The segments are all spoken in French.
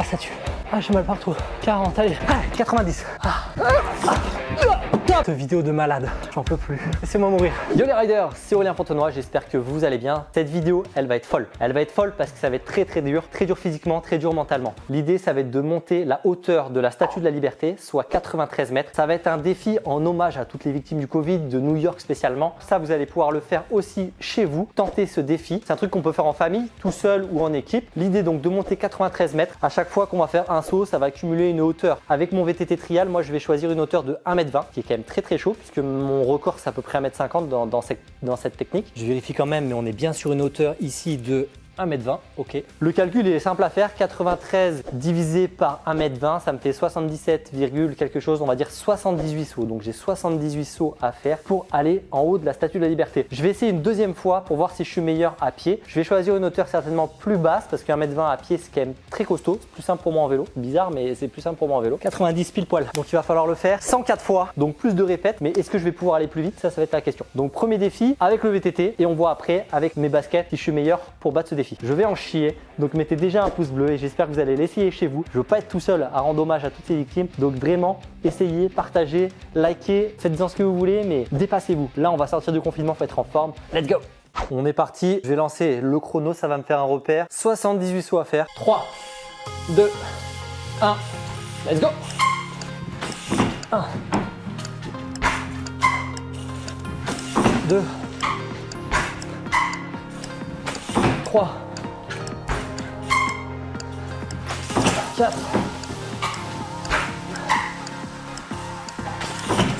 Ah, ça tue. Ah, j'ai mal partout. 40, allez. Ah, 90. Ah. Ah. Cette vidéo de malade, j'en peux plus. Laissez-moi mourir. Yo les riders, c'est Aurélien Fontenoy, j'espère que vous allez bien. Cette vidéo, elle va être folle. Elle va être folle parce que ça va être très très dur, très dur physiquement, très dur mentalement. L'idée, ça va être de monter la hauteur de la Statue de la Liberté, soit 93 mètres. Ça va être un défi en hommage à toutes les victimes du Covid, de New York spécialement. Ça, vous allez pouvoir le faire aussi chez vous. Tenter ce défi. C'est un truc qu'on peut faire en famille, tout seul ou en équipe. L'idée donc de monter 93 mètres. À chaque fois qu'on va faire un saut, ça va accumuler une hauteur. Avec mon VTT trial, moi je vais choisir une hauteur de 1m20, qui est quand même très très chaud puisque mon record c'est à peu près 1m50 dans, cette, dans cette technique. Je vérifie quand même mais on est bien sur une hauteur ici de 1m20, ok. Le calcul est simple à faire, 93 divisé par 1m20, ça me fait 77, quelque chose, on va dire 78 sauts. Donc j'ai 78 sauts à faire pour aller en haut de la Statue de la Liberté. Je vais essayer une deuxième fois pour voir si je suis meilleur à pied. Je vais choisir une hauteur certainement plus basse parce qu'un m 20 à pied c'est quand même très costaud. Plus simple pour moi en vélo. Bizarre mais c'est plus simple pour moi en vélo. 90 pile poil. Donc il va falloir le faire 104 fois, donc plus de répètes. Mais est-ce que je vais pouvoir aller plus vite? Ça, ça va être la question. Donc premier défi avec le VTT et on voit après avec mes baskets si je suis meilleur pour battre ce défi. Je vais en chier, donc mettez déjà un pouce bleu et j'espère que vous allez l'essayer chez vous. Je veux pas être tout seul à rendre hommage à toutes ces victimes, donc vraiment essayez, partagez, likez, faites-en ce que vous voulez, mais dépassez-vous. Là, on va sortir du confinement, faut être en forme. Let's go On est parti, je vais lancer le chrono, ça va me faire un repère. 78 sauts à faire. 3, 2, 1, let's go 1, 2, 3, 4,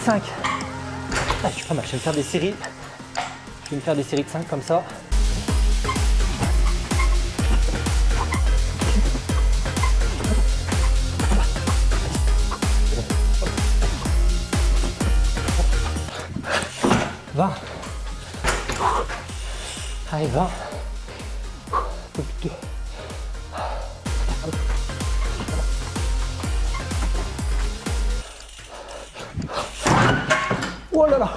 5. Ah, je suis pas mal, je vais me faire des séries. Je vais me faire des séries de 5 comme ça. Vingt. Allez, 20. Oh là là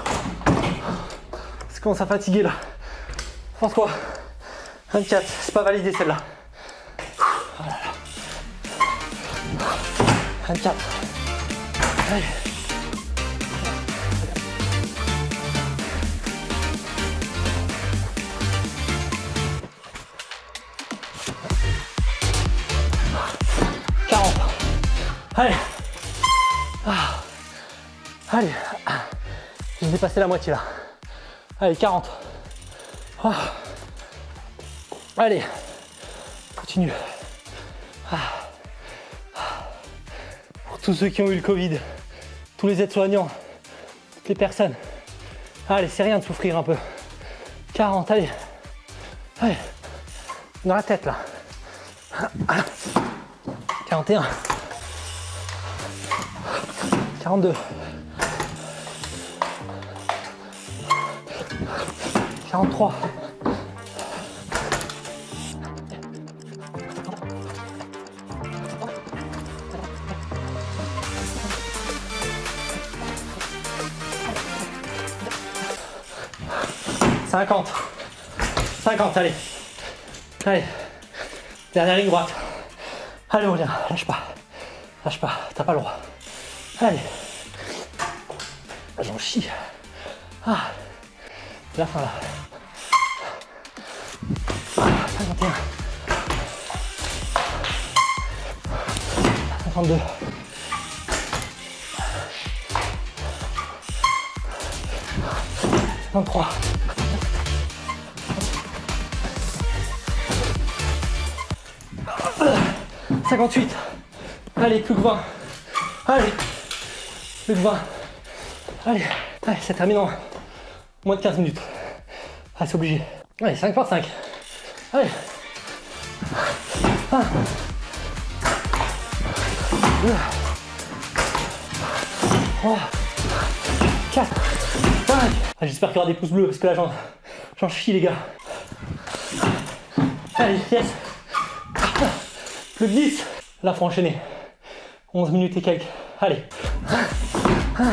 Ça commence à fatiguer là. François, 24, c'est pas validé celle-là. Oh là là. 24. Allez. Allez. Ah. Allez. Dépassé la moitié là. Allez, 40. Ah. Allez. Continue. Ah. Pour tous ceux qui ont eu le Covid, tous les aides-soignants, toutes les personnes. Allez, c'est rien de souffrir un peu. 40, allez. Allez. Dans la tête là. 41. 42. 43. Cinquante. Cinquante, allez. Allez. Dernière ligne droite. Allez, on lâche pas. Lâche pas, t'as pas le droit. Allez. J'en chie. Ah. La fin là. 51. 52. 53. 58. Allez, plus que 20. Allez. Plus que 20. Allez. Allez, ça termine moins de 15 minutes. Ah, c'est obligé. Allez, 5 par 5. Allez. 1. 2. 3. 4. 5. J'espère qu'il y aura des pouces bleus parce que là, j'en chie, les gars. Allez, yes. Plus de 10. Là, faut enchaîner. 11 minutes et quelques. Allez. 1.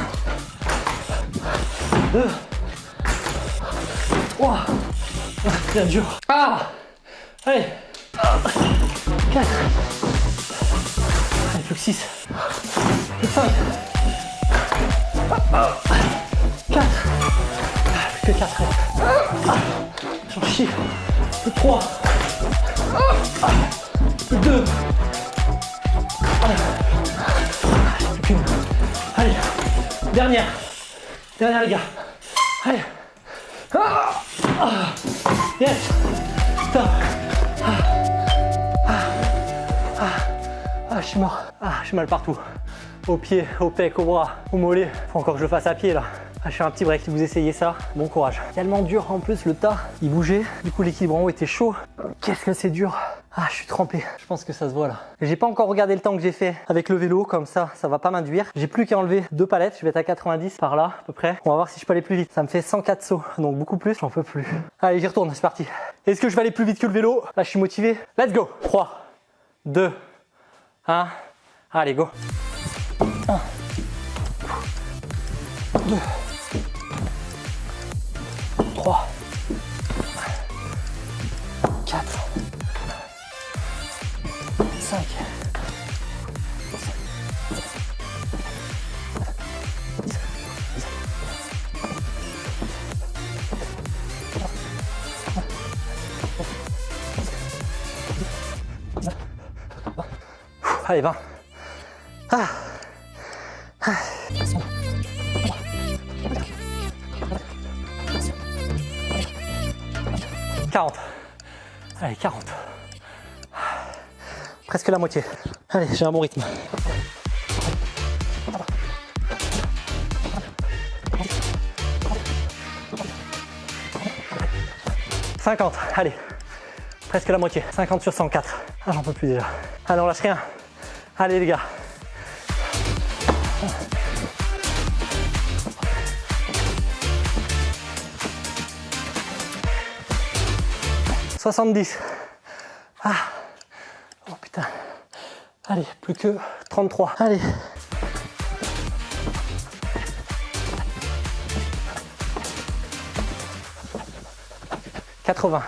2. 3. Bien dur. Ah Allez. 4. plus que 6. Plus que 5. 4. Plus que 4. J'en chie. Plus que 3. Plus que 2. Plus qu'une. Allez. Dernière. Dernière les gars. Allez. Ah. Ah. Yes. Stop. Ah. Ah. Ah. Ah, je suis mort. Ah, j'ai mal partout. Au pied, au pec, au bras, au mollet. Faut encore que je le fasse à pied là. Ah, je fais un petit break si vous essayez ça. Bon courage. Tellement dur en plus le tas. Il bougeait. Du coup l'équilibre en haut était chaud. Qu'est-ce que c'est dur. Ah, je suis trempé. Je pense que ça se voit là. J'ai pas encore regardé le temps que j'ai fait avec le vélo. Comme ça, ça va pas m'induire. J'ai plus qu'à enlever deux palettes. Je vais être à 90 par là à peu près. On va voir si je peux aller plus vite. Ça me fait 104 sauts. Donc beaucoup plus. J'en peux plus. Allez, j'y retourne. C'est parti. Est-ce que je vais aller plus vite que le vélo? Là, je suis motivé. Let's go. 3, 2, 1. Allez, go. 1, 2, 5, 20. Ah. Ah. 40. Allez, 40. Presque la moitié. Allez, j'ai un bon rythme. « 50, allez, presque la moitié, 50 sur 104. Ah, j'en peux plus déjà. Allez, on lâche rien. Allez les gars. « 70. Ah. Allez, plus que 33. Allez. « 80.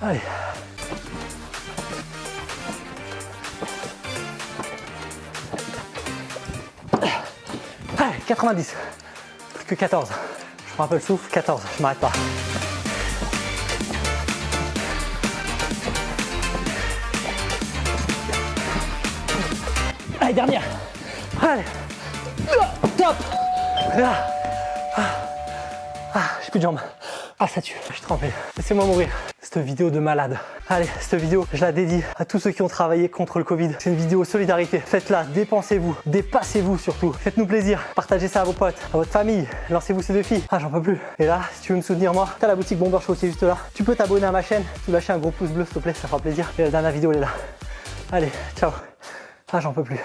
Allez. Allez, 90. Plus que 14. Je prends un peu le souffle. 14. Je m'arrête pas. Allez, dernière. Allez. Top. Ah. Ah. Ah, j'ai plus de jambes. Ah, ça tue. Je suis trempé. Laissez-moi mourir. Cette vidéo de malade. Allez, cette vidéo, je la dédie à tous ceux qui ont travaillé contre le Covid. C'est une vidéo solidarité. Faites-la, dépensez-vous, dépassez-vous surtout. Faites-nous plaisir. Partagez ça à vos potes, à votre famille. Lancez-vous ces défis. Ah, j'en peux plus. Et là, si tu veux me soutenir moi, t'as la boutique Bomber Show qui est juste là. Tu peux t'abonner à ma chaîne, tu lâcher un gros pouce bleu s'il te plaît, ça fera plaisir. Et la dernière vidéo, elle est là. Allez, ciao. Ah, j'en peux plus.